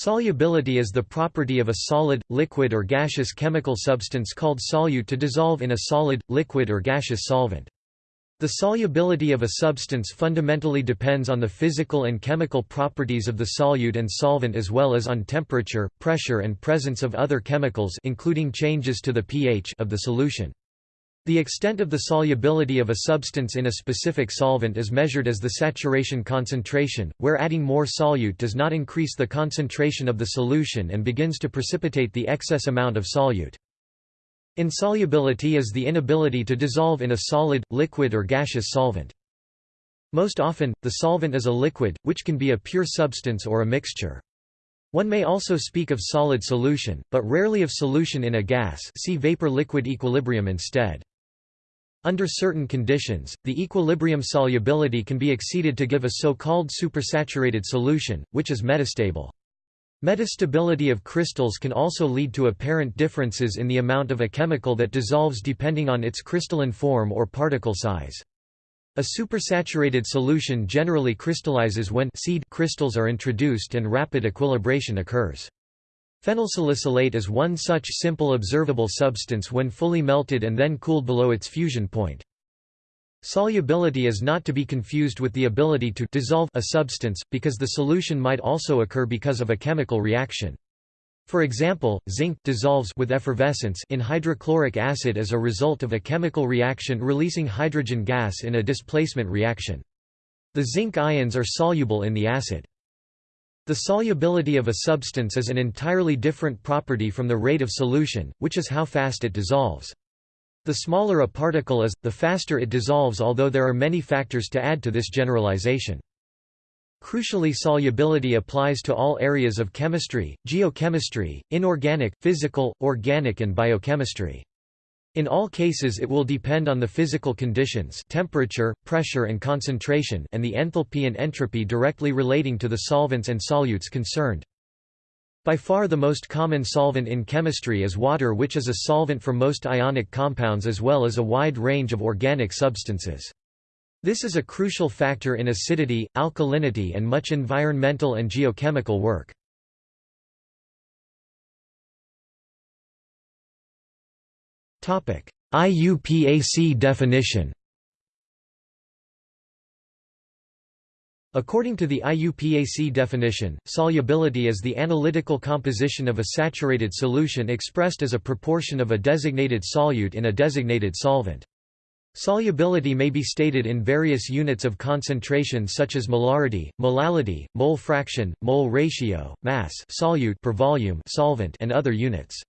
Solubility is the property of a solid, liquid or gaseous chemical substance called solute to dissolve in a solid, liquid or gaseous solvent. The solubility of a substance fundamentally depends on the physical and chemical properties of the solute and solvent as well as on temperature, pressure and presence of other chemicals including changes to the pH of the solution. The extent of the solubility of a substance in a specific solvent is measured as the saturation concentration, where adding more solute does not increase the concentration of the solution and begins to precipitate the excess amount of solute. Insolubility is the inability to dissolve in a solid, liquid or gaseous solvent. Most often, the solvent is a liquid, which can be a pure substance or a mixture. One may also speak of solid solution, but rarely of solution in a gas see vapor-liquid equilibrium instead. Under certain conditions, the equilibrium solubility can be exceeded to give a so-called supersaturated solution, which is metastable. Metastability of crystals can also lead to apparent differences in the amount of a chemical that dissolves depending on its crystalline form or particle size. A supersaturated solution generally crystallizes when seed crystals are introduced and rapid equilibration occurs. Phenylsalicylate is one such simple observable substance when fully melted and then cooled below its fusion point. Solubility is not to be confused with the ability to dissolve a substance, because the solution might also occur because of a chemical reaction. For example, zinc dissolves with effervescence in hydrochloric acid as a result of a chemical reaction releasing hydrogen gas in a displacement reaction. The zinc ions are soluble in the acid. The solubility of a substance is an entirely different property from the rate of solution, which is how fast it dissolves. The smaller a particle is, the faster it dissolves although there are many factors to add to this generalization. Crucially solubility applies to all areas of chemistry, geochemistry, inorganic, physical, organic and biochemistry. In all cases it will depend on the physical conditions temperature, pressure and concentration and the enthalpy and entropy directly relating to the solvents and solutes concerned. By far the most common solvent in chemistry is water which is a solvent for most ionic compounds as well as a wide range of organic substances. This is a crucial factor in acidity, alkalinity and much environmental and geochemical work. IUPAC definition According to the IUPAC definition, solubility is the analytical composition of a saturated solution expressed as a proportion of a designated solute in a designated solvent. Solubility may be stated in various units of concentration such as molarity, molality, mole fraction, mole ratio, mass solute per volume solvent and other units.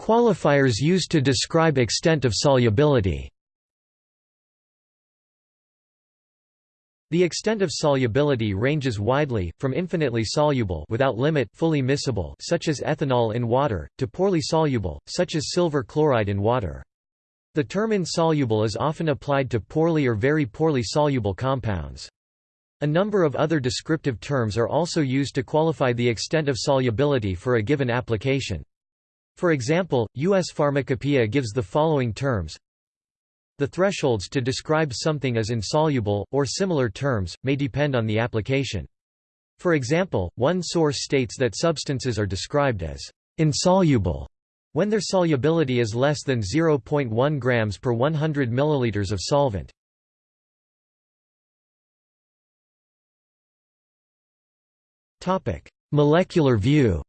Qualifiers used to describe extent of solubility The extent of solubility ranges widely, from infinitely soluble without limit fully miscible such as ethanol in water, to poorly soluble, such as silver chloride in water. The term insoluble is often applied to poorly or very poorly soluble compounds. A number of other descriptive terms are also used to qualify the extent of solubility for a given application. For example, U.S. Pharmacopoeia gives the following terms The thresholds to describe something as insoluble, or similar terms, may depend on the application. For example, one source states that substances are described as insoluble when their solubility is less than 0.1 grams per 100 milliliters of solvent. Molecular view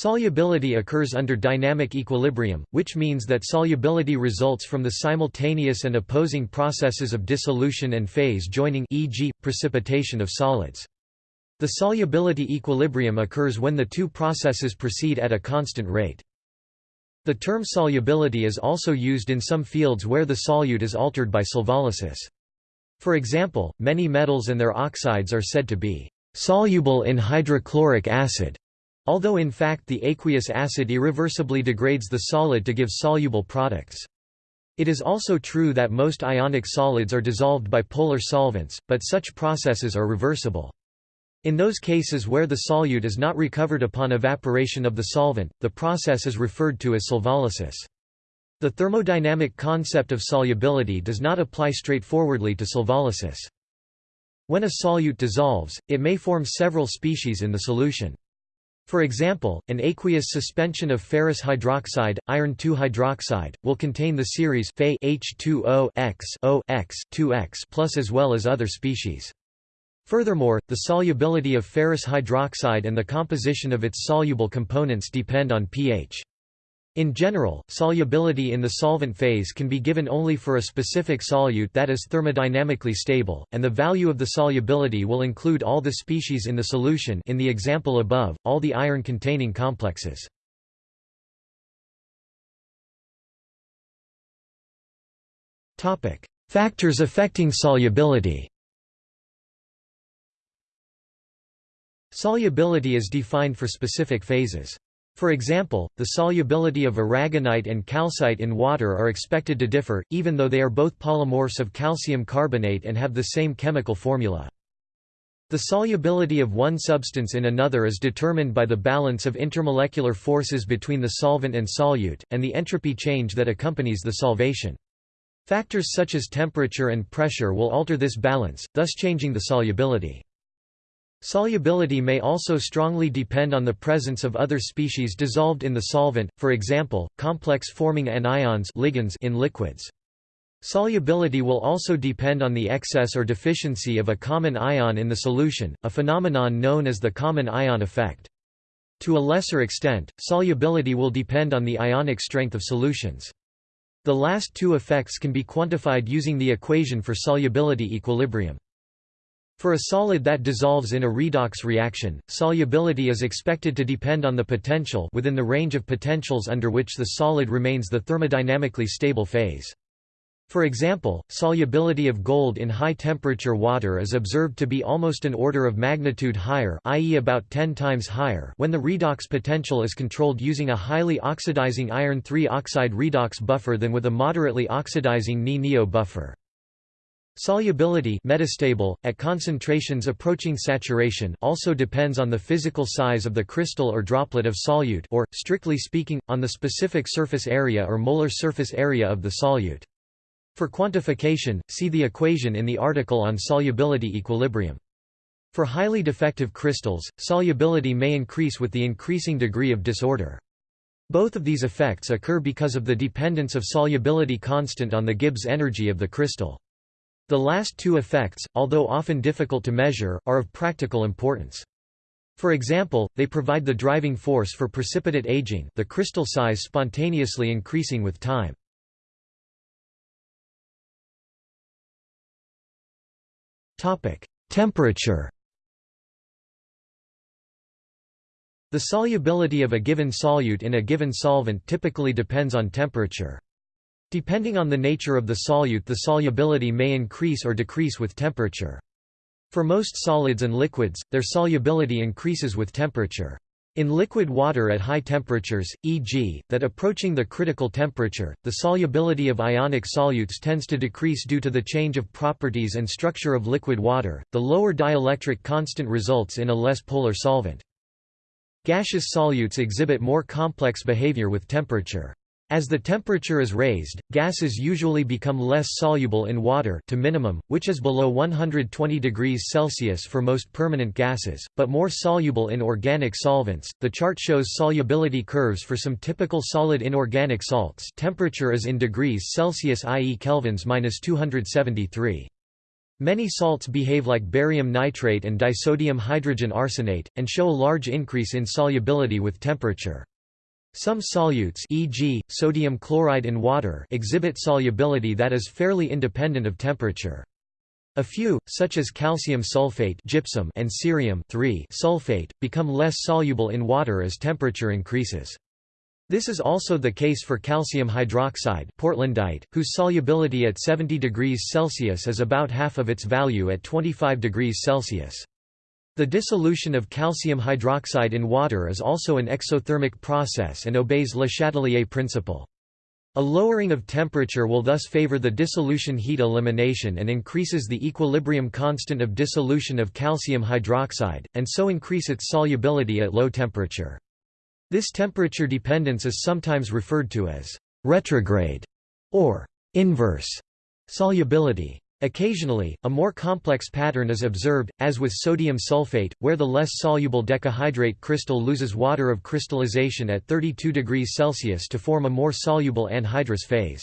Solubility occurs under dynamic equilibrium, which means that solubility results from the simultaneous and opposing processes of dissolution and phase joining e.g., precipitation of solids. The solubility equilibrium occurs when the two processes proceed at a constant rate. The term solubility is also used in some fields where the solute is altered by solvolysis. For example, many metals and their oxides are said to be soluble in hydrochloric acid although in fact the aqueous acid irreversibly degrades the solid to give soluble products. It is also true that most ionic solids are dissolved by polar solvents, but such processes are reversible. In those cases where the solute is not recovered upon evaporation of the solvent, the process is referred to as solvolysis. The thermodynamic concept of solubility does not apply straightforwardly to solvolysis. When a solute dissolves, it may form several species in the solution. For example, an aqueous suspension of ferrous hydroxide, iron 2 hydroxide, will contain the series Fe H2O X O X 2X plus as well as other species. Furthermore, the solubility of ferrous hydroxide and the composition of its soluble components depend on pH. In general, solubility in the solvent phase can be given only for a specific solute that is thermodynamically stable, and the value of the solubility will include all the species in the solution in the example above, all the iron-containing complexes. Factors affecting solubility Solubility is defined for specific phases. For example, the solubility of aragonite and calcite in water are expected to differ, even though they are both polymorphs of calcium carbonate and have the same chemical formula. The solubility of one substance in another is determined by the balance of intermolecular forces between the solvent and solute, and the entropy change that accompanies the solvation. Factors such as temperature and pressure will alter this balance, thus changing the solubility. Solubility may also strongly depend on the presence of other species dissolved in the solvent, for example, complex-forming anions ligands in liquids. Solubility will also depend on the excess or deficiency of a common ion in the solution, a phenomenon known as the common ion effect. To a lesser extent, solubility will depend on the ionic strength of solutions. The last two effects can be quantified using the equation for solubility equilibrium. For a solid that dissolves in a redox reaction, solubility is expected to depend on the potential within the range of potentials under which the solid remains the thermodynamically stable phase. For example, solubility of gold in high-temperature water is observed to be almost an order of magnitude higher i.e. about 10 times higher when the redox potential is controlled using a highly oxidizing iron 3 oxide redox buffer than with a moderately oxidizing Ni-NiO buffer. Solubility metastable, at concentrations approaching saturation also depends on the physical size of the crystal or droplet of solute or, strictly speaking, on the specific surface area or molar surface area of the solute. For quantification, see the equation in the article on solubility equilibrium. For highly defective crystals, solubility may increase with the increasing degree of disorder. Both of these effects occur because of the dependence of solubility constant on the Gibbs energy of the crystal. The last two effects, although often difficult to measure, are of practical importance. For example, they provide the driving force for precipitate aging the crystal size spontaneously increasing with time. Temperature The solubility of a given solute in a given solvent typically depends on temperature. Depending on the nature of the solute the solubility may increase or decrease with temperature. For most solids and liquids, their solubility increases with temperature. In liquid water at high temperatures, e.g., that approaching the critical temperature, the solubility of ionic solutes tends to decrease due to the change of properties and structure of liquid water. The lower dielectric constant results in a less polar solvent. Gaseous solutes exhibit more complex behavior with temperature. As the temperature is raised, gases usually become less soluble in water to minimum, which is below 120 degrees Celsius for most permanent gases, but more soluble in organic solvents. The chart shows solubility curves for some typical solid inorganic salts. Temperature is in degrees Celsius i.e. kelvins -273. Many salts behave like barium nitrate and disodium hydrogen arsenate, and show a large increase in solubility with temperature. Some solutes e.g., sodium chloride in water exhibit solubility that is fairly independent of temperature. A few, such as calcium sulfate gypsum and cerium sulfate, become less soluble in water as temperature increases. This is also the case for calcium hydroxide portlandite, whose solubility at 70 degrees Celsius is about half of its value at 25 degrees Celsius. The dissolution of calcium hydroxide in water is also an exothermic process and obeys Le Chatelier principle. A lowering of temperature will thus favor the dissolution heat elimination and increases the equilibrium constant of dissolution of calcium hydroxide, and so increase its solubility at low temperature. This temperature dependence is sometimes referred to as retrograde or inverse solubility. Occasionally, a more complex pattern is observed, as with sodium sulfate, where the less soluble decahydrate crystal loses water of crystallization at 32 degrees Celsius to form a more soluble anhydrous phase.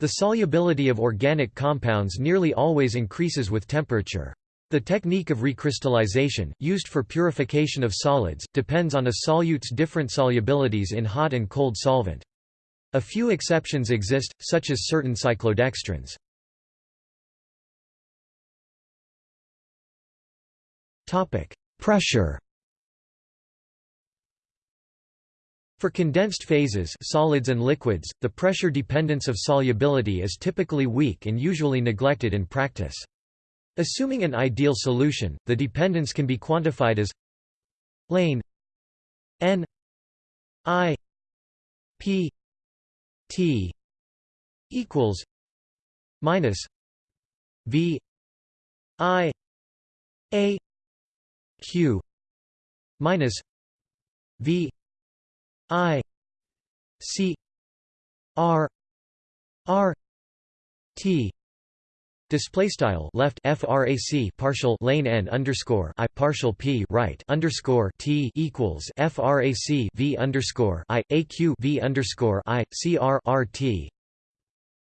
The solubility of organic compounds nearly always increases with temperature. The technique of recrystallization, used for purification of solids, depends on a solute's different solubilities in hot and cold solvent. A few exceptions exist, such as certain cyclodextrins. Topic: Pressure. For condensed phases solids and liquids, the pressure dependence of solubility is typically weak and usually neglected in practice. Assuming an ideal solution, the dependence can be quantified as lane n i p t equals minus v i a q minus v i c r r t. Display style left frac partial lane n underscore i partial p right underscore t equals frac v underscore i aq v underscore i c r r t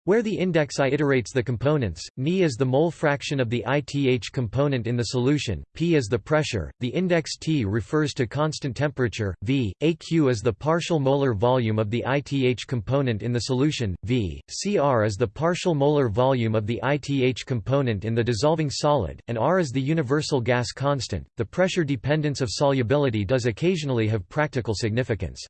where the index I iterates the components, Ni is the mole fraction of the ITH component in the solution, P is the pressure, the index T refers to constant temperature, V, AQ is the partial molar volume of the ITH component in the solution, V, CR is the partial molar volume of the ITH component in the dissolving solid, and R is the universal gas constant. The pressure dependence of solubility does occasionally have practical significance.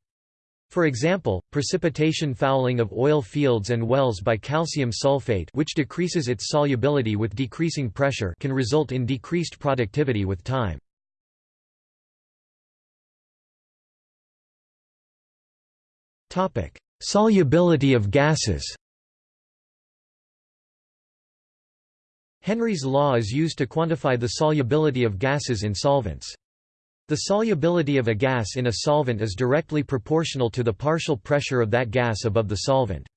For example, precipitation fouling of oil fields and wells by calcium sulfate which decreases its solubility with decreasing pressure can result in decreased productivity with time. Solubility of gases Henry's law is used to quantify the solubility of gases in solvents. The solubility of a gas in a solvent is directly proportional to the partial pressure of that gas above the solvent.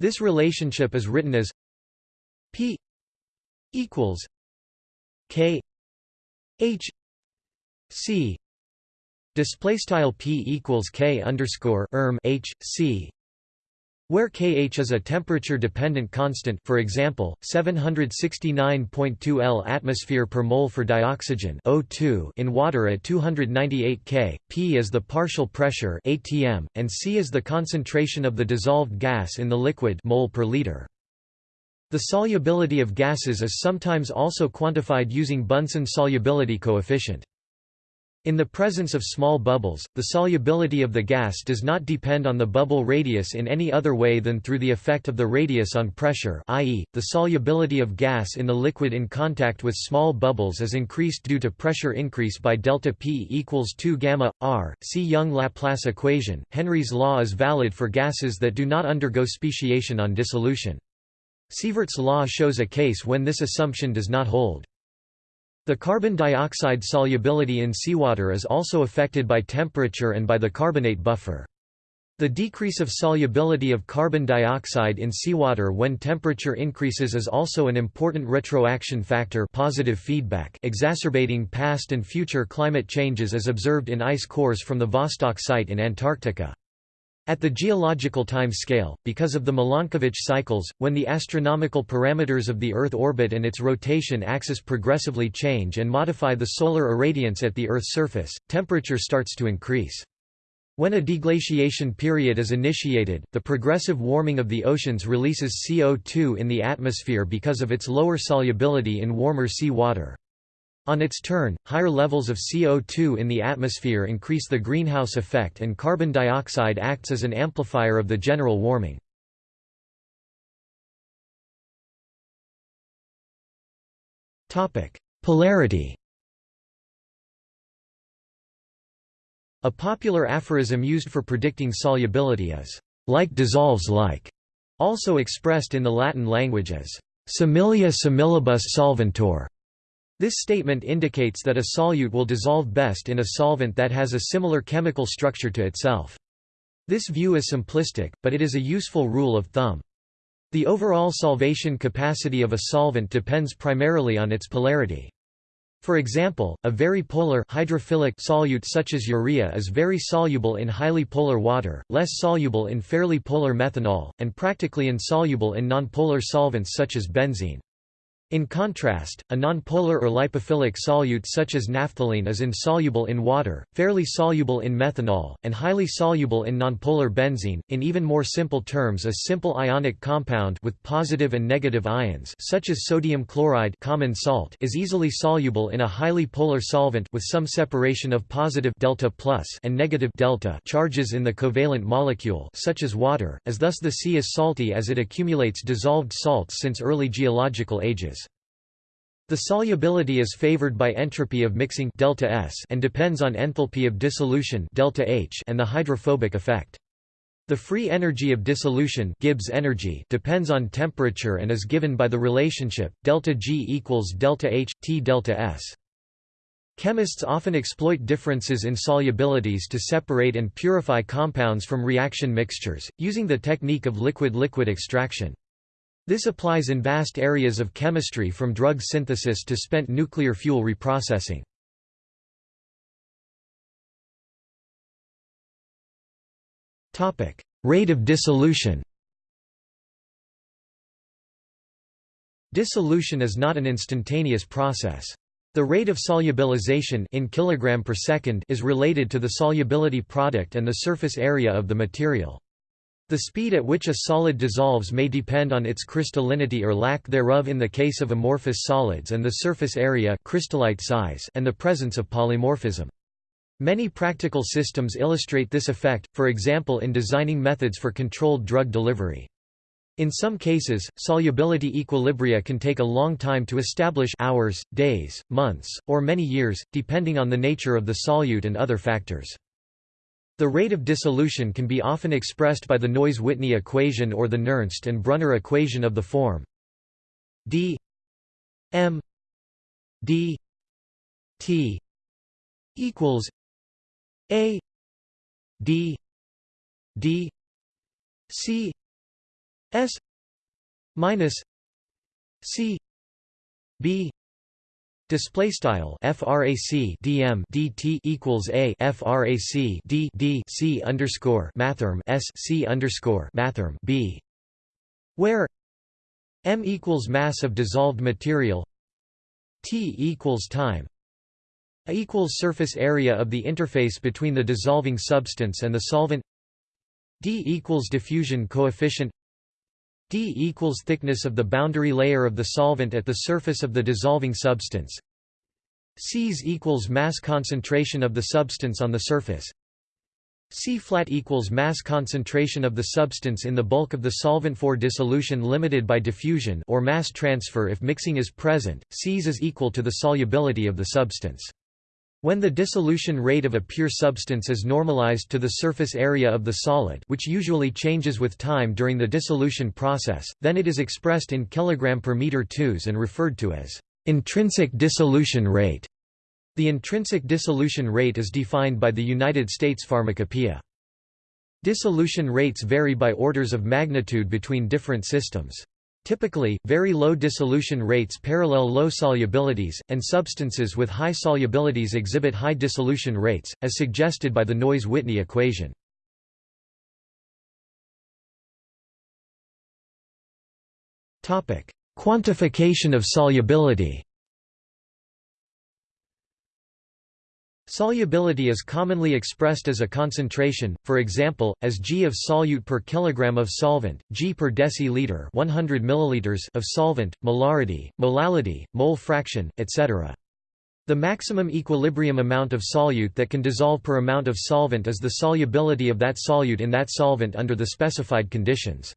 This relationship is written as P equals K H C display style P equals K underscore erm H C where Kh is a temperature-dependent constant for example, 769.2 L atmosphere per mole for dioxygen O2 in water at 298 K, P is the partial pressure ATM, and C is the concentration of the dissolved gas in the liquid mole per liter. The solubility of gases is sometimes also quantified using Bunsen solubility coefficient. In the presence of small bubbles, the solubility of the gas does not depend on the bubble radius in any other way than through the effect of the radius on pressure i.e., the solubility of gas in the liquid in contact with small bubbles is increased due to pressure increase by delta P equals 2 gamma, r. See Young-Laplace equation. Henry's law is valid for gases that do not undergo speciation on dissolution. Sieverts' law shows a case when this assumption does not hold. The carbon dioxide solubility in seawater is also affected by temperature and by the carbonate buffer. The decrease of solubility of carbon dioxide in seawater when temperature increases is also an important retroaction factor positive feedback exacerbating past and future climate changes as observed in ice cores from the Vostok site in Antarctica. At the geological time scale, because of the Milankovitch cycles, when the astronomical parameters of the Earth orbit and its rotation axis progressively change and modify the solar irradiance at the Earth's surface, temperature starts to increase. When a deglaciation period is initiated, the progressive warming of the oceans releases CO2 in the atmosphere because of its lower solubility in warmer sea water. On its turn, higher levels of CO2 in the atmosphere increase the greenhouse effect and carbon dioxide acts as an amplifier of the general warming. Polarity A popular aphorism used for predicting solubility is, like dissolves like, also expressed in the Latin language as, similia similibus solventur. This statement indicates that a solute will dissolve best in a solvent that has a similar chemical structure to itself. This view is simplistic, but it is a useful rule of thumb. The overall solvation capacity of a solvent depends primarily on its polarity. For example, a very polar hydrophilic solute such as urea is very soluble in highly polar water, less soluble in fairly polar methanol, and practically insoluble in nonpolar solvents such as benzene. In contrast, a nonpolar or lipophilic solute such as naphthalene is insoluble in water, fairly soluble in methanol, and highly soluble in nonpolar benzene. In even more simple terms, a simple ionic compound with positive and negative ions, such as sodium chloride common salt, is easily soluble in a highly polar solvent with some separation of positive delta plus and negative delta charges in the covalent molecule, such as water, as thus the sea is salty as it accumulates dissolved salts since early geological ages. The solubility is favored by entropy of mixing delta S and depends on enthalpy of dissolution delta H and the hydrophobic effect. The free energy of dissolution Gibbs energy depends on temperature and is given by the relationship delta G equals delta H T delta S. Chemists often exploit differences in solubilities to separate and purify compounds from reaction mixtures, using the technique of liquid-liquid extraction. This applies in vast areas of chemistry from drug synthesis to spent nuclear fuel reprocessing. Rate of dissolution Dissolution is not an instantaneous process. The rate of solubilization in kilogram per second is related to the solubility product and the surface area of the material. The speed at which a solid dissolves may depend on its crystallinity or lack thereof in the case of amorphous solids and the surface area crystallite size and the presence of polymorphism. Many practical systems illustrate this effect, for example in designing methods for controlled drug delivery. In some cases, solubility equilibria can take a long time to establish hours, days, months, or many years, depending on the nature of the solute and other factors. The rate of dissolution can be often expressed by the Noyes-Whitney equation or the Nernst and Brunner equation of the form. D m d t equals a d d c s minus c b Display style frac dm dt equals a frac d d c underscore mathrm s c underscore mathrm b, where m equals mass of dissolved material, t equals time, a equals surface area of the interface between the dissolving substance and the solvent, d equals diffusion coefficient, d equals thickness of the boundary layer of the solvent at the surface of the dissolving substance. Cs equals mass concentration of the substance on the surface. C flat equals mass concentration of the substance in the bulk of the solvent for dissolution limited by diffusion or mass transfer if mixing is present, Cs is equal to the solubility of the substance. When the dissolution rate of a pure substance is normalized to the surface area of the solid which usually changes with time during the dissolution process, then it is expressed in kg per meter 2s and referred to as intrinsic dissolution rate. The intrinsic dissolution rate is defined by the United States Pharmacopoeia. Dissolution rates vary by orders of magnitude between different systems. Typically, very low dissolution rates parallel low solubilities, and substances with high solubilities exhibit high dissolution rates, as suggested by the Noyes-Whitney equation. Quantification of solubility Solubility is commonly expressed as a concentration, for example, as g of solute per kilogram of solvent, g per deciliter 100 milliliters of solvent, molarity, molality, mole fraction, etc. The maximum equilibrium amount of solute that can dissolve per amount of solvent is the solubility of that solute in that solvent under the specified conditions.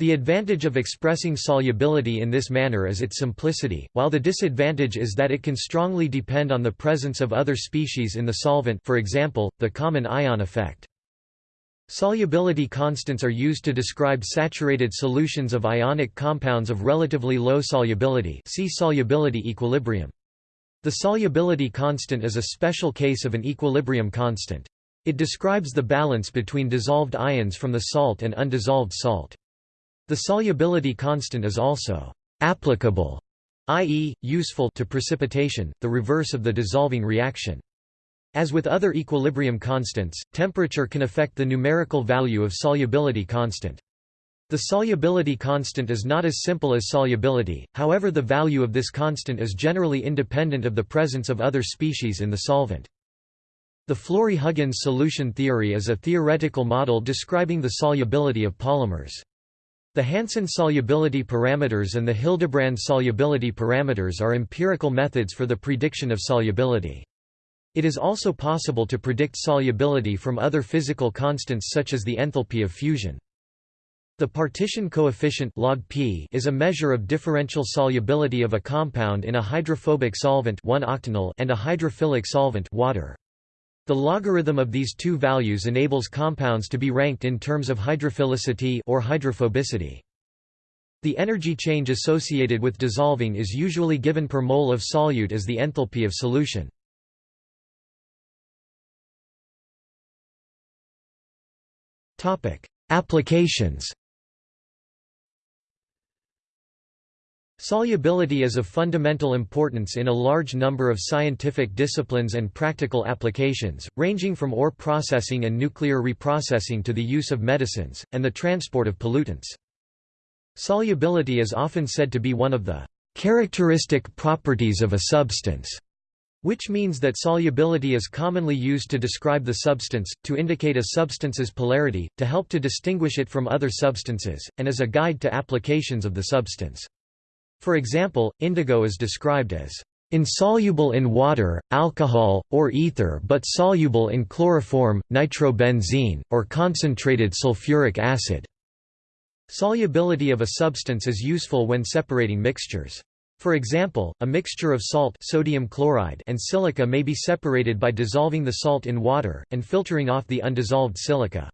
The advantage of expressing solubility in this manner is its simplicity, while the disadvantage is that it can strongly depend on the presence of other species in the solvent for example, the common ion effect. Solubility constants are used to describe saturated solutions of ionic compounds of relatively low solubility see solubility equilibrium. The solubility constant is a special case of an equilibrium constant. It describes the balance between dissolved ions from the salt and undissolved salt. The solubility constant is also applicable, i.e., useful to precipitation, the reverse of the dissolving reaction. As with other equilibrium constants, temperature can affect the numerical value of solubility constant. The solubility constant is not as simple as solubility, however the value of this constant is generally independent of the presence of other species in the solvent. The Flory-Huggins solution theory is a theoretical model describing the solubility of polymers. The Hansen solubility parameters and the Hildebrand solubility parameters are empirical methods for the prediction of solubility. It is also possible to predict solubility from other physical constants such as the enthalpy of fusion. The partition coefficient log P is a measure of differential solubility of a compound in a hydrophobic solvent 1 octanol and a hydrophilic solvent water. The logarithm of these two values enables compounds to be ranked in terms of hydrophilicity or hydrophobicity. The energy change associated with dissolving is usually given per mole of solute as the enthalpy of solution. Applications. Solubility is of fundamental importance in a large number of scientific disciplines and practical applications, ranging from ore processing and nuclear reprocessing to the use of medicines, and the transport of pollutants. Solubility is often said to be one of the characteristic properties of a substance. Which means that solubility is commonly used to describe the substance, to indicate a substance's polarity, to help to distinguish it from other substances, and as a guide to applications of the substance. For example, indigo is described as insoluble in water, alcohol, or ether but soluble in chloroform, nitrobenzene, or concentrated sulfuric acid. Solubility of a substance is useful when separating mixtures. For example, a mixture of salt sodium chloride and silica may be separated by dissolving the salt in water, and filtering off the undissolved silica.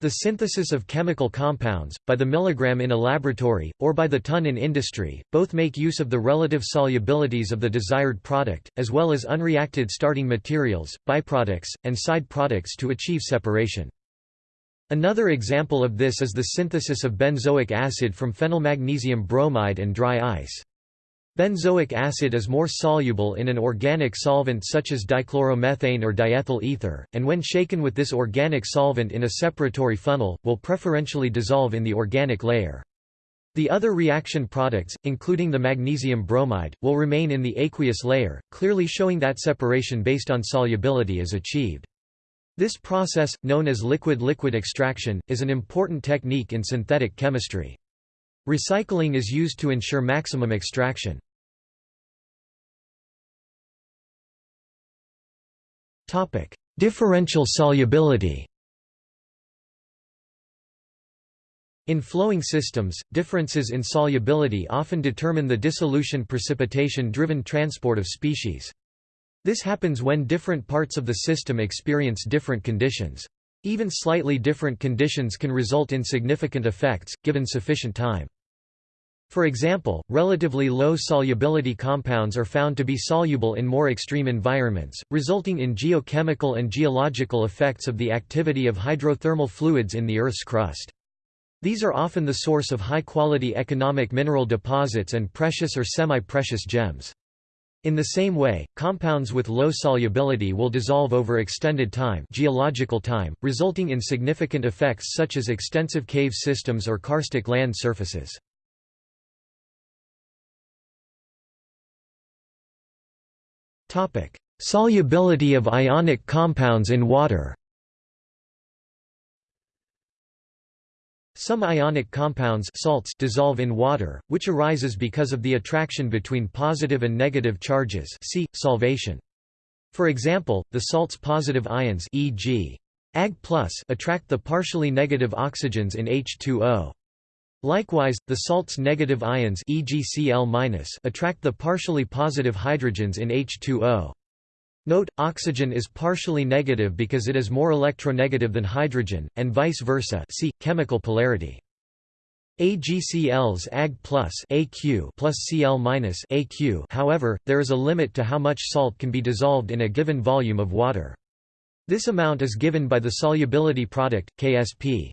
The synthesis of chemical compounds, by the milligram in a laboratory, or by the ton in industry, both make use of the relative solubilities of the desired product, as well as unreacted starting materials, byproducts, and side products to achieve separation. Another example of this is the synthesis of benzoic acid from phenylmagnesium bromide and dry ice. Benzoic acid is more soluble in an organic solvent such as dichloromethane or diethyl ether, and when shaken with this organic solvent in a separatory funnel, will preferentially dissolve in the organic layer. The other reaction products, including the magnesium bromide, will remain in the aqueous layer, clearly showing that separation based on solubility is achieved. This process, known as liquid-liquid extraction, is an important technique in synthetic chemistry. Recycling is used to ensure maximum extraction. Topic: Differential solubility. In flowing systems, differences in solubility often determine the dissolution precipitation-driven transport of species. This happens when different parts of the system experience different conditions. Even slightly different conditions can result in significant effects, given sufficient time. For example, relatively low solubility compounds are found to be soluble in more extreme environments, resulting in geochemical and geological effects of the activity of hydrothermal fluids in the Earth's crust. These are often the source of high-quality economic mineral deposits and precious or semi-precious gems. In the same way, compounds with low solubility will dissolve over extended time, geological time resulting in significant effects such as extensive cave systems or karstic land surfaces. Solubility of ionic compounds in water. Some ionic compounds salts dissolve in water, which arises because of the attraction between positive and negative charges see, solvation. For example, the salt's positive ions e.g. Ag attract the partially negative oxygens in H2O. Likewise, the salt's negative ions e.g. Cl- attract the partially positive hydrogens in H2O. Note, oxygen is partially negative because it is more electronegative than hydrogen, and vice versa see, chemical polarity. AgCl's Ag plus AQ plus Cl minus AQ however, there is a limit to how much salt can be dissolved in a given volume of water. This amount is given by the solubility product, Ksp.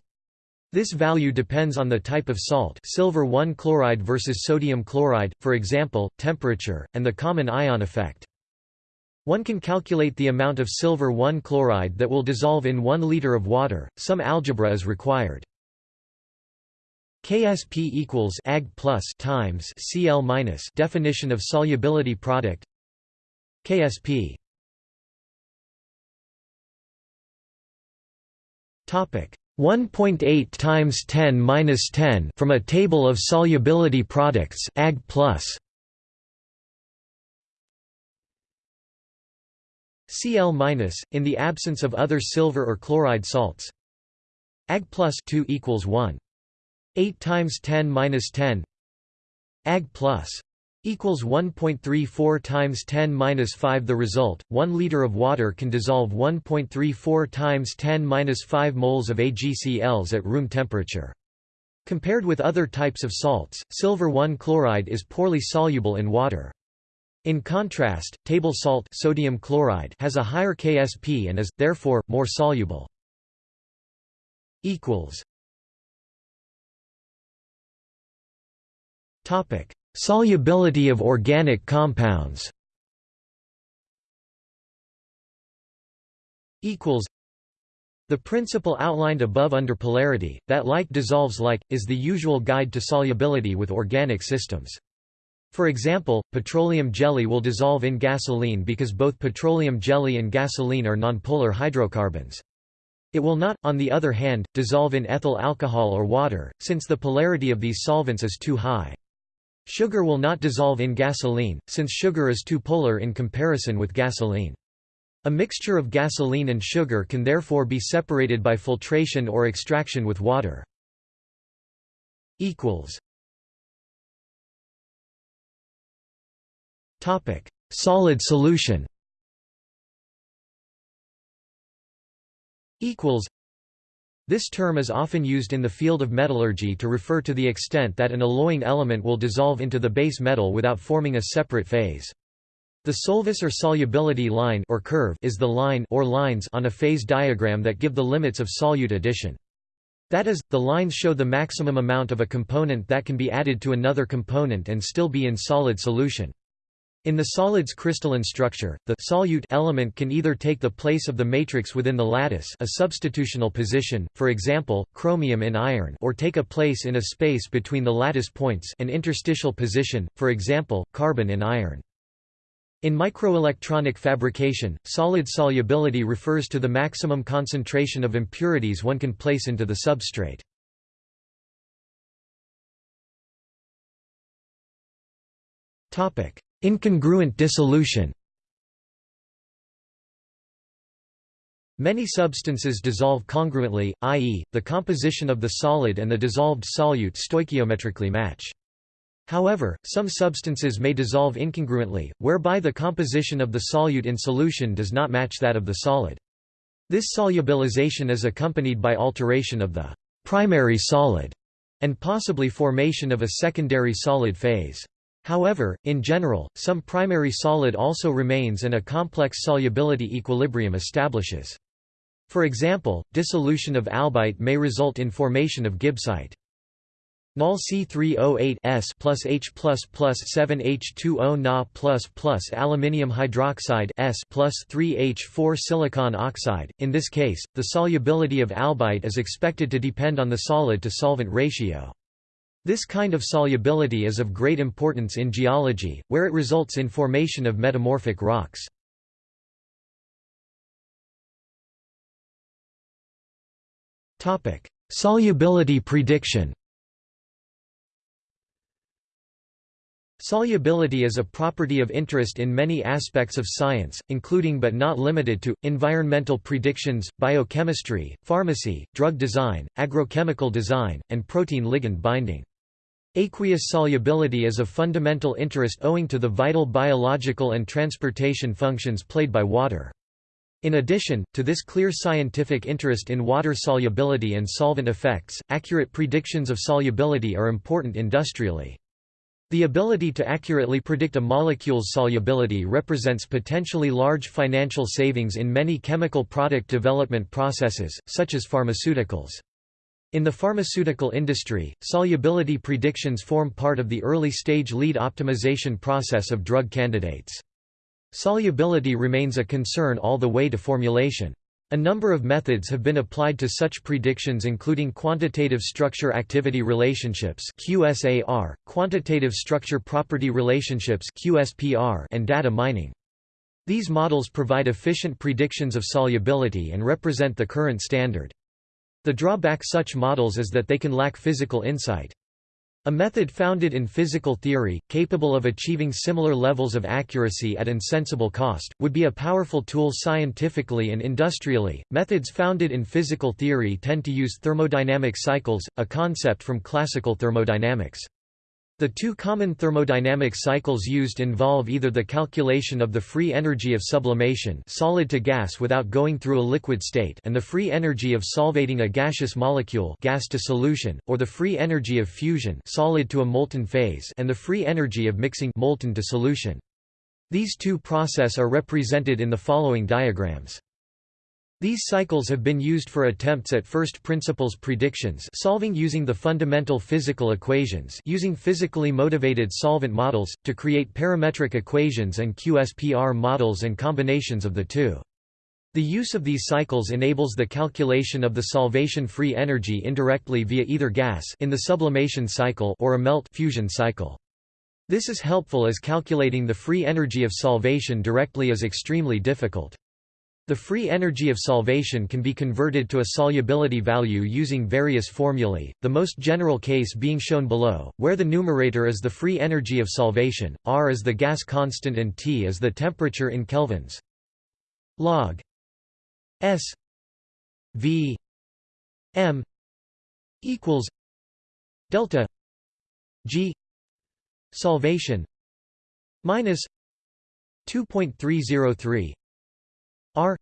This value depends on the type of salt silver 1 chloride versus sodium chloride, for example, temperature, and the common ion effect. One can calculate the amount of silver 1 chloride that will dissolve in 1 liter of water. Some algebra is required. KSP equals Ag plus times Cl minus definition of solubility product KSP topic 1.8 times 10 minus 10 from a table of solubility products Ag plus. Cl minus in the absence of other silver or chloride salts. Ag plus 2 equals 1 8 times 10 minus 10 Ag plus equals 1.34 times 10 minus 5 the result 1 liter of water can dissolve 1.34 times 10 minus 5 moles of AgCls at room temperature. Compared with other types of salts silver 1 chloride is poorly soluble in water. In contrast table salt sodium chloride has a higher ksp and is therefore more soluble. Equals. Topic: Solubility of organic compounds. Equals. The principle outlined above under polarity, that like dissolves like, is the usual guide to solubility with organic systems. For example, petroleum jelly will dissolve in gasoline because both petroleum jelly and gasoline are nonpolar hydrocarbons. It will not, on the other hand, dissolve in ethyl alcohol or water, since the polarity of these solvents is too high. Sugar will not dissolve in gasoline, since sugar is too polar in comparison with gasoline. A mixture of gasoline and sugar can therefore be separated by filtration or extraction with water. Solid solution this term is often used in the field of metallurgy to refer to the extent that an alloying element will dissolve into the base metal without forming a separate phase. The solvus or solubility line or curve is the line or lines on a phase diagram that give the limits of solute addition. That is, the lines show the maximum amount of a component that can be added to another component and still be in solid solution. In the solid's crystalline structure, the solute element can either take the place of the matrix within the lattice a substitutional position, for example, chromium in iron or take a place in a space between the lattice points an interstitial position, for example, carbon in iron. In microelectronic fabrication, solid solubility refers to the maximum concentration of impurities one can place into the substrate. Topic: Incongruent dissolution Many substances dissolve congruently, i.e., the composition of the solid and the dissolved solute stoichiometrically match. However, some substances may dissolve incongruently, whereby the composition of the solute in solution does not match that of the solid. This solubilization is accompanied by alteration of the primary solid and possibly formation of a secondary solid phase. However, in general, some primary solid also remains and a complex solubility equilibrium establishes. For example, dissolution of albite may result in formation of gibbsite. Nol C308 S plus H plus plus 7H2O Na plus plus aluminium hydroxide S plus 3H4 silicon oxide. In this case, the solubility of albite is expected to depend on the solid to solvent ratio. This kind of solubility is of great importance in geology, where it results in formation of metamorphic rocks. Solubility prediction Solubility is a property of interest in many aspects of science, including but not limited to, environmental predictions, biochemistry, pharmacy, drug design, agrochemical design, and protein-ligand binding. Aqueous solubility is of fundamental interest owing to the vital biological and transportation functions played by water. In addition, to this clear scientific interest in water solubility and solvent effects, accurate predictions of solubility are important industrially. The ability to accurately predict a molecule's solubility represents potentially large financial savings in many chemical product development processes, such as pharmaceuticals. In the pharmaceutical industry, solubility predictions form part of the early-stage lead optimization process of drug candidates. Solubility remains a concern all the way to formulation. A number of methods have been applied to such predictions including quantitative structure-activity relationships QSAR, quantitative structure-property relationships QSPR, and data mining. These models provide efficient predictions of solubility and represent the current standard. The drawback such models is that they can lack physical insight. A method founded in physical theory, capable of achieving similar levels of accuracy at insensible cost, would be a powerful tool scientifically and industrially. Methods founded in physical theory tend to use thermodynamic cycles, a concept from classical thermodynamics. The two common thermodynamic cycles used involve either the calculation of the free energy of sublimation solid to gas without going through a liquid state and the free energy of solvating a gaseous molecule gas to solution, or the free energy of fusion solid to a molten phase and the free energy of mixing molten to solution. These two process are represented in the following diagrams. These cycles have been used for attempts at first principles predictions solving using the fundamental physical equations using physically motivated solvent models, to create parametric equations and QSPR models and combinations of the two. The use of these cycles enables the calculation of the solvation free energy indirectly via either gas in the sublimation cycle or a melt fusion cycle. This is helpful as calculating the free energy of solvation directly is extremely difficult. The free energy of solvation can be converted to a solubility value using various formulae, the most general case being shown below, where the numerator is the free energy of solvation, R is the gas constant and T is the temperature in kelvins. log S V M equals delta G solvation minus 2.303 R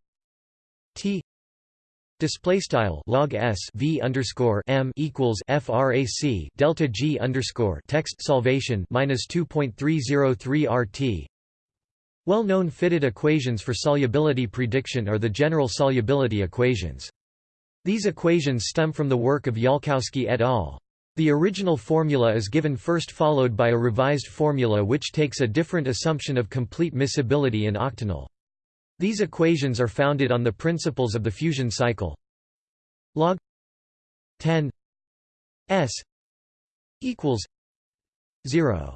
T display style log s v underscore m equals frac delta g underscore text solvation minus 2.303 rt. Well-known fitted equations for solubility prediction are the general solubility equations. These equations stem from the work of Yalkowsky et al. The original formula is given first followed by a revised formula which takes a different assumption of complete miscibility in octanol. These equations are founded on the principles of the fusion cycle. Log 10 s equals 0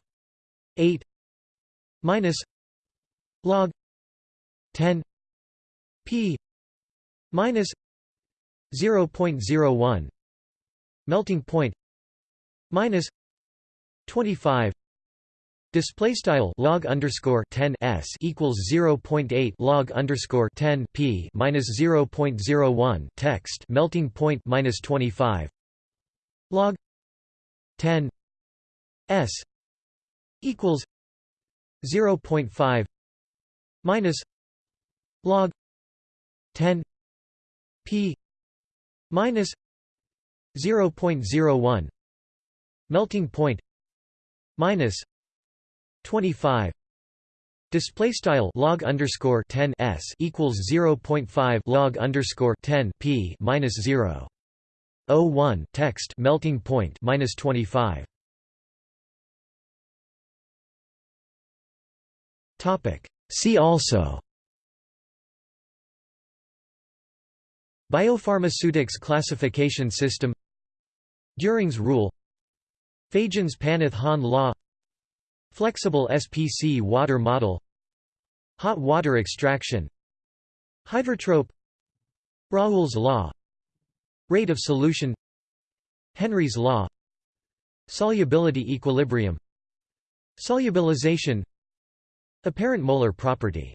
8 minus log 10 p minus 0.01 melting point minus 25 Display style log underscore 10 s equals 0.8 log underscore 10 p minus 0.01 text melting point minus 25 log 10 s equals 0.5 minus log 10 p minus 0.01 melting point minus 25 Display style log underscore 10 s equals 0.5 log underscore 10 p minus 0. 01 text melting point minus 25. Topic. See also. Biopharmaceutics classification system. Dühring's rule. Fajans-Paneth-Hahn law. Flexible SPC water model Hot water extraction Hydrotrope Raoult's law Rate of solution Henry's law Solubility equilibrium Solubilization Apparent molar property